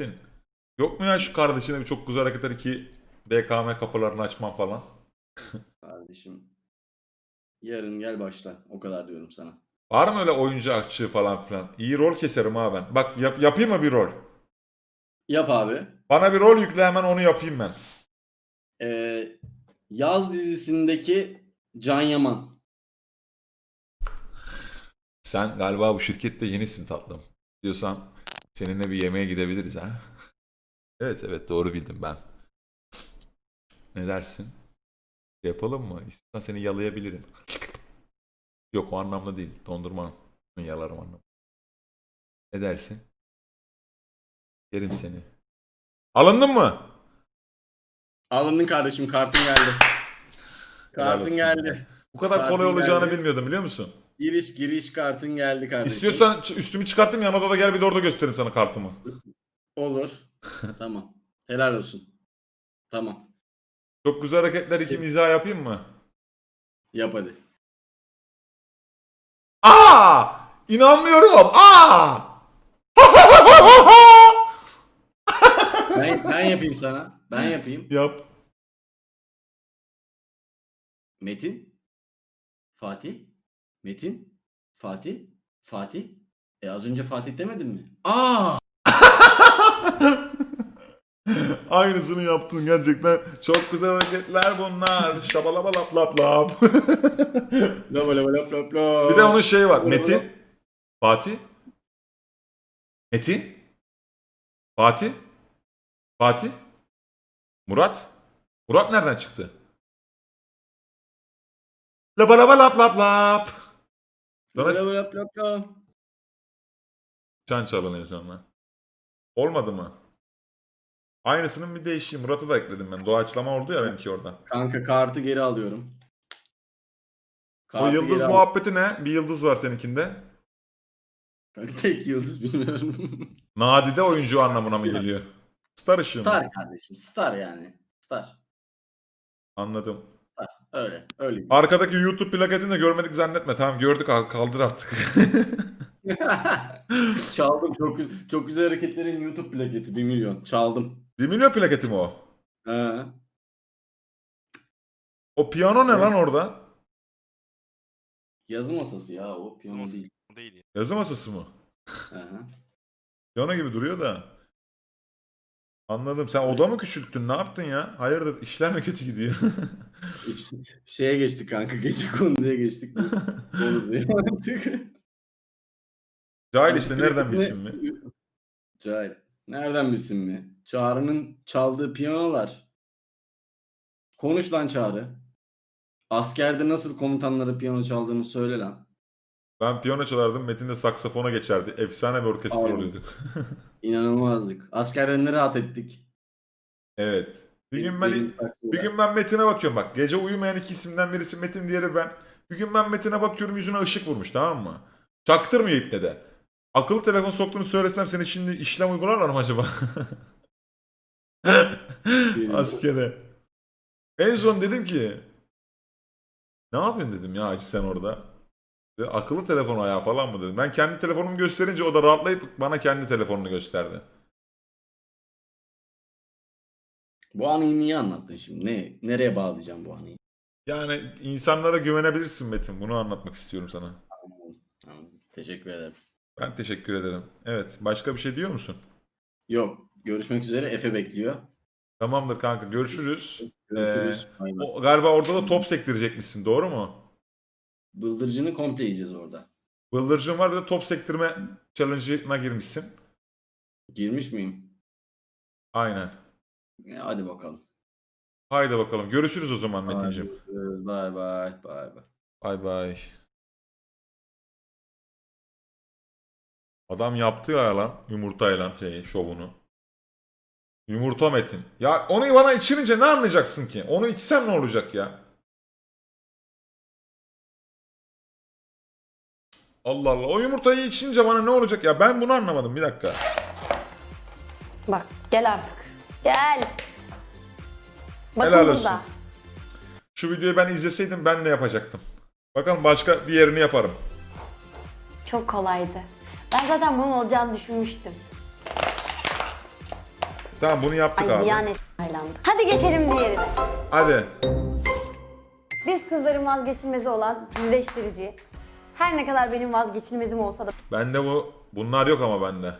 Metin. Yok mu ya şu kardeşine bir çok güzel hareketler iki BKM kapılarını açman falan? Kardeşim. Yarın gel başla. O kadar diyorum sana. Var mı öyle oyuncu akçı falan filan? İyi rol keserim ha ben. Bak yap- yapayım mı bir rol? Yap abi. Bana bir rol yükle hemen onu yapayım ben. Ee, yaz dizisindeki Can Yaman. Sen galiba bu şirkette yenisin tatlım. Diyorsan seninle bir yemeğe gidebiliriz ha. Evet evet doğru bildim ben. Ne dersin? Şey Yapalım mı? İstiyorsan seni yalayabilirim. Yok o anlamda değil. Dondurma yalarım anlamda. Ne dersin? Yerim seni. Alındın mı? Alındın kardeşim kartın geldi. Kartın geldi. Bu kadar Kartın kolay olacağını geldi. bilmiyordum biliyor musun? Giriş giriş kartın geldi kardeşim. İstiyorsan üstümü çıkartayım yan odada gel bir de orada göstereyim sana kartımı. Olur. tamam. Helal olsun. Tamam. Çok güzel hareketler iki mizah yapayım mı? Yap hadi. Aa! İnanmıyorum. Aa! Ben, ben yapayım sana. Ben yapayım. Yap. Metin. Fatih. Metin. Fatih. Fatih. E az önce Fatih demedin mi? Aa! Aynısını yaptın gerçekten. Çok güzel hareketler bunlar. Şabalaba lap lap lap. Lapa lapa lap lap lap. bir de onun şeyi var. Metin. Fatih. Metin. Fatih. Fatih. Murat. Murat nereden çıktı? Laba laba lap lap lap. Lapa lap lap lap. çan çalınıyor sonra. Olmadı mı? Aynısının bir değişiği. Murat'ı da ekledim ben. Doğaçlama oldu ya benimki orada. Kanka kartı geri alıyorum. O Kartı yıldız geri muhabbeti ne? Bir yıldız var seninkinde. Kanka tek yıldız bilmiyorum. Nadide oyuncu anlamına mı geliyor? Star ışığı mı? Star kardeşim. Star yani. Star. Anladım. Öyle. Öyle. Arkadaki YouTube plaketini de görmedik zannetme. Tamam gördük al- kaldır artık. Çaldım. Çok, çok güzel hareketlerin YouTube plaketi 1 milyon. Çaldım. 1 milyon plaketi mi o? Ha. O piyano ne Evet. lan orada? Yazı masası ya o piyano değil. değil ya. Yazı masası mı? Aha. Piyano gibi duruyor da. Anladım. Sen oda mı küçülttün? Ne yaptın ya? Hayırdır işler mi kötü gidiyor? Şeye geçtik kanka. Gece konuya geçtik. Olur diye artık. Cahil işte nereden bilsin mi? Cahil. Nereden bilsin mi? Çağrı'nın çaldığı piyanolar. Konuş lan Çağrı. Askerde nasıl komutanlara piyano çaldığını söyle lan. Ben piyano çalardım. Metin de saksafona geçerdi. Efsane bir orkestra Aynen. oluyorduk. İnanılmazdık. Askerde ne rahat ettik. evet. Bir gün ben Benim. Bir gün ben Metin'e bakıyorum bak. Gece uyumayan iki isimden birisi Metin diğeri ben. Bir gün ben Metin'e bakıyorum yüzüne ışık vurmuş tamam mı? Çaktırmıyor ipne de. Akıllı telefon soktuğunu söylesem seni şimdi işlem uygularlar mı acaba? Askere. En son dedim ki ne yapıyorsun dedim ya sen orada. Akıllı telefon ayağı falan mı dedim. Ben kendi telefonumu gösterince o da rahatlayıp bana kendi telefonunu gösterdi. Bu anıyı niye anlattın şimdi? Ne, nereye bağlayacağım bu anıyı? Yani insanlara güvenebilirsin Metin. Bunu anlatmak istiyorum sana. Anladım. Teşekkür ederim. Ben teşekkür ederim. Evet. Başka bir şey diyor musun? Yok. Görüşmek üzere. Efe bekliyor. Tamamdır kanka. Görüşürüz. Görüşürüz. Bay. O, galiba orada da top sektirecekmişsin. Doğru mu? Bıldırcını komple yiyeceğiz orada. Bıldırcın var bir de top sektirme challenge'ına girmişsin. Girmiş miyim? Aynen. Ya, hadi bakalım. Haydi bakalım. Görüşürüz o zaman Metin'cim. Hadi, Bay bay. Bay bay. Bay bay. Adam yaptı ya lan yumurtayla şeyi şovunu. Yumurta Metin. Ya onu bana içirince ne anlayacaksın ki? Onu içsem ne olacak ya? Allah Allah. O yumurtayı içince bana ne olacak ya? Ben bunu anlamadım. Bir dakika. Bak gel artık. Gel. Bakın Helal burada. olsun. Şu videoyu ben izleseydim ben de yapacaktım. Bakalım başka diğerini yaparım. Çok kolaydı. Ben zaten bunun olacağını düşünmüştüm. Tamam bunu yaptık Ay abi. ziyan et. Hadi geçelim diğerine. Hadi. Biz kızların vazgeçilmezi olan yüzleştirici. Her ne kadar benim vazgeçilmezim olsa da Bende bu bunlar yok ama bende.